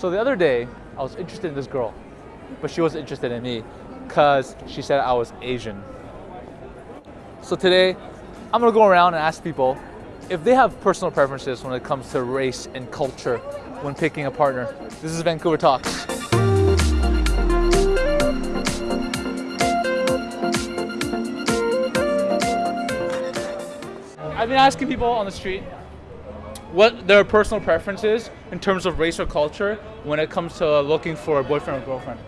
So the other day, I was interested in this girl, but she wasn't interested in me because she said I was Asian. So today, I'm gonna go around and ask people if they have personal preferences when it comes to race and culture when picking a partner. This is Vancouver Talks. I've been asking people on the street what their personal preferences in terms of race or culture when it comes to looking for a boyfriend or girlfriend.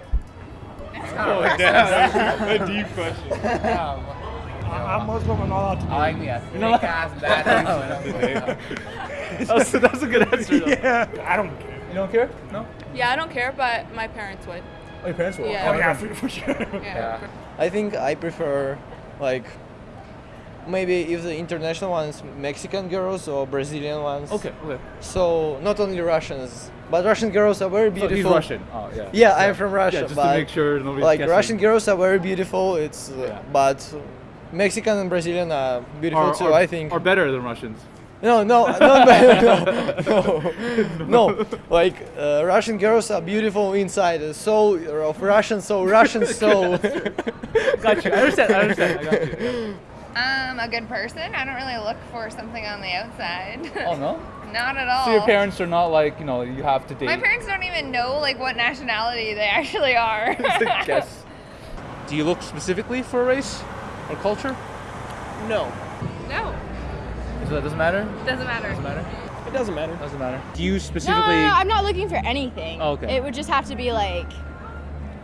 Oh, damn. a deep question. I'm Muslim, I'm not allowed to I like the You know what? ass bad. That's, that's a good answer. Though. Yeah, I don't care. You don't care? No? Yeah, I don't care, but my parents would. Oh, your parents will? Yeah. Oh yeah, for, for sure. Yeah. I think I prefer like maybe if the international ones Mexican girls or Brazilian ones. Okay, okay. So not only Russians, but Russian girls are very So beautiful. he's Russian. Oh, yeah. Yeah, I'm from Russia, Yeah, just but to make sure nobody's like guessing. Russian girls are very beautiful. It's uh, Yeah. but Mexican and Brazilian are beautiful Are, too. are, I think. Are better than Russians. No, no, no, no, no, no, no. Like uh, Russian girls are beautiful inside. The soul of Russian so Russian so. Got you. I understand. I understand. I got you. Um, a good person. I don't really look for something on the outside. Oh no. Not at all. So your parents are not like you know you have to date. My parents don't even know like what nationality they actually are. Guess. Do you look specifically for a race or culture? no, No, So that doesn't matter. doesn't matter. Doesn't matter. it doesn't matter. Doesn't matter. Do you No, specifically? no, no, I'm not looking for anything. Oh, okay. It would just have to be like,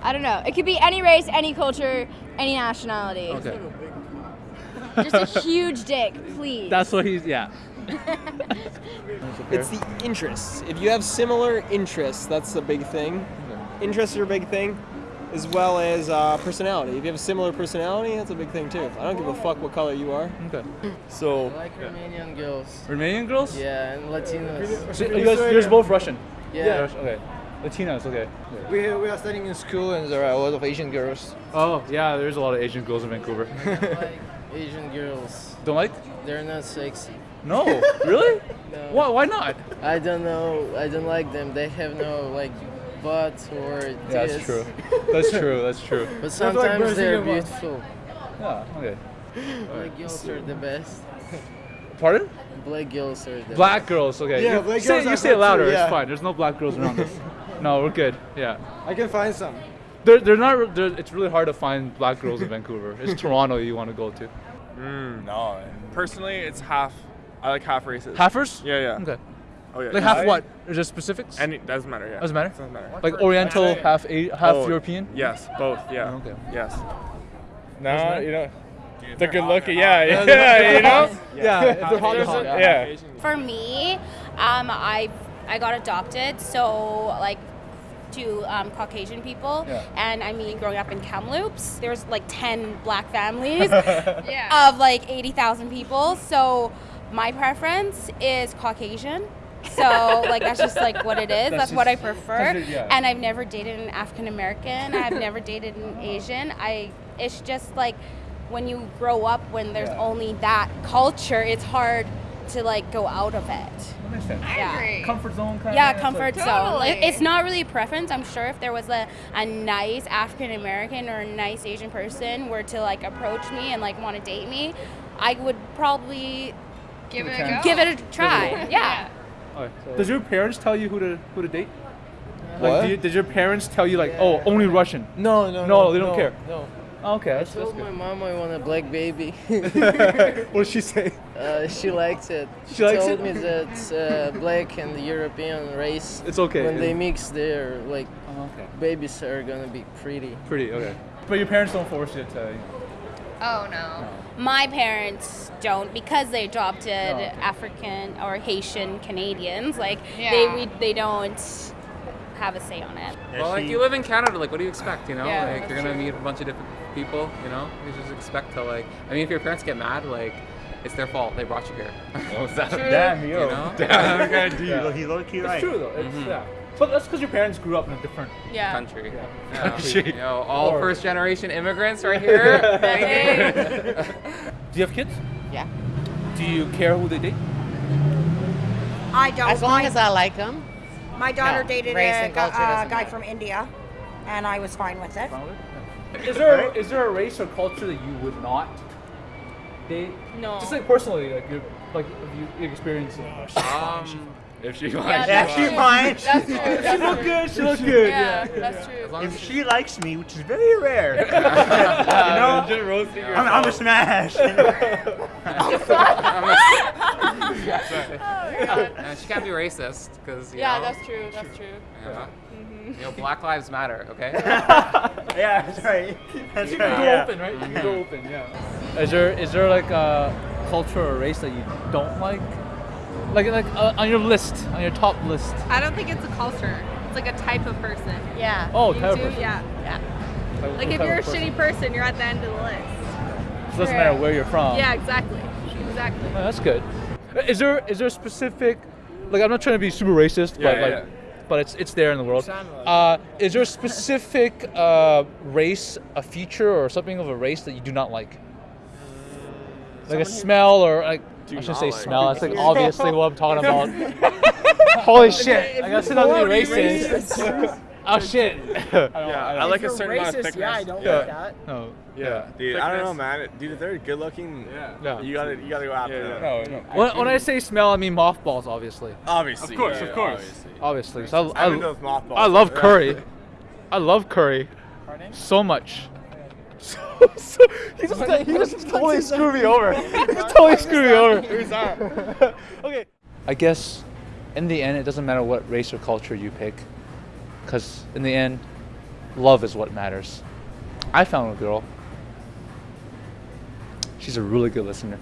I don't know. It could be any race, any culture, any nationality. Okay. Just a huge dick, please. That's what he's. Yeah. It's the interests. If you have similar interests, that's a big thing. Interests are a big thing, as well as uh, personality. If you have a similar personality, that's a big thing too. I don't give a fuck what color you are. Okay. So I like Romanian girls. Romanian girls? Yeah, and Latinos. So you guys, you're both Russian. Yeah. Russian, Okay. Latinos. Okay. we we are studying in school and there are a lot of Asian girls. Oh yeah, there's a lot of Asian girls in Vancouver. like Asian girls. Don't like? They're not sexy. No. really? No. Why? Why not? I don't know. I don't like them. They have no like butt or Yeah, that's true. That's true. That's true. But sometimes they're beautiful. Yeah. Okay. Black girls are the best. Pardon? Black girls are the Black girls. Okay. Yeah, you black say, girls You are say it good louder. too, It's fine. There's no black girls around us. No, we're good. Yeah. I can find some. They're, they're not. They're, it's really hard to find black girls in Vancouver. It's Toronto you want to go to. Mm, no. Personally, it's half. I like half races. Halfers? Yeah, yeah. Okay. Oh, yeah. Like half what? Is there specifics? Any doesn't matter. Yeah. Doesn't matter? Doesn't matter. like Oriental, half a, half Oh, European. Yes, both. Yeah. Okay. Yes. No, No, you know. They're good looking. Yeah, yeah, you know. Yeah, if they're hot, they're hot. Yeah. For me, um, I I got adopted, so like to um, Caucasian people, Yeah. and I mean, growing up in Kamloops, there's like ten black families yeah. of like eighty thousand people. So my preference is Caucasian. So like that's just like what it is. That's, That's what I prefer. that's it, yeah. And I've never dated an African American. I've never dated an Asian. I it's just like when you grow up when there's Yeah. only that culture, it's hard to like go out of it. That makes sense. I yeah. agree. Comfort zone kind Yeah, of. Yeah, comfort zone. Totally. It- It's not really a preference. I'm sure if there was a, a nice African American or a nice Asian person were to like approach me and like want to date me, I would probably Give it a Okay. give it a try. Yeah. Does your parents tell you who to who to date? What? Like, do you, did your parents tell you like, oh, only Russian? No, no, No, no they don't care. No. Okay, that's, I that's told my good. mom I want a black baby. what did she say? Uh, she likes it. She likes told it? me that uh, black and European race, It's okay. when they mix, their like Oh, okay. babies are gonna be pretty. Pretty okay. But your parents don't force you to. Oh no. My parents don't because they adopted Oh, okay. African or Haitian Canadians. Like Yeah. they we, they don't have a say on it. Well, like you live in Canada, like what do you expect? You know, Yeah, like you're gonna true. meet a bunch of different people. You know, you just expect to like. I mean, if your parents get mad, like it's their fault. They brought you here. Oh, that, True. damn, yo. You know? Damn. Okay, dude, Yeah. He low key It's right. true though. It's, Mhm. yeah. But that's because your parents grew up in a different. Yeah. Country. Yeah. Yeah. Country. You know, all Or- first generation immigrants right here. Do you have kids? Yeah. Do you care who they date? I don't. As long as I like them. My daughter No, dated a gu- culture uh, doesn't guy matter. from India, and I was fine with it. Is there is there a race or culture that you would not date? No. Just like personally, like you like if you you experience it. Um, If she Yeah, likes that's you. true. That's true. She That's look good. She look good. Yeah, Yeah. that's true. as as If she likes me, which is very rare, you Just know, roasting I'm, I'm a smash. Uh, she can't be racist because Yeah, know, that's true. That's true. you know, Mhm. you know, Black Lives Matter. Okay. yeah, that's right. That's You right. go yeah. open, right? You can go open, yeah. Is there is there like a culture or race that you don't like? Like like uh, on your list, on your top list. I don't think it's a culture. It's like a type of person. Yeah. Oh, You type of do- person. Yeah. Yeah. what Like if you're a person? shitty person, you're at the end of the list. It doesn't matter where you're from. Yeah, exactly. Exactly. Oh, that's good. Is there is there a specific like I'm not trying to be super racist, Yeah, but yeah, like yeah. but it's it's there in the world. Uh, is there a specific uh, race, a feature, or something of a race that you do not like? Like a smell or like I shouldn't say smell. That's like obviously what I'm talking about. Holy shit! I guess it doesn't be racist. Oh shit! Yeah, I like a certain amount of thickness. yeah, I don't Yeah. like that. No. Yeah, Dude, I don't know, man. Dude, if they're good looking, Yeah. you gotta you gotta go after Yeah, them. No, no. When, when I say smell, I mean mothballs, obviously. Obviously. Of course, yeah, of course. Obviously. Obviously. So I, I've been to those mothballs. I love curry. I love curry so much. So, so he just he just totally screwed me over. He just totally screwed me over. Who's that? okay. I guess in the end, it doesn't matter what race or culture you pick, because in the end, love is what matters. I found a girl. She's a really good listener.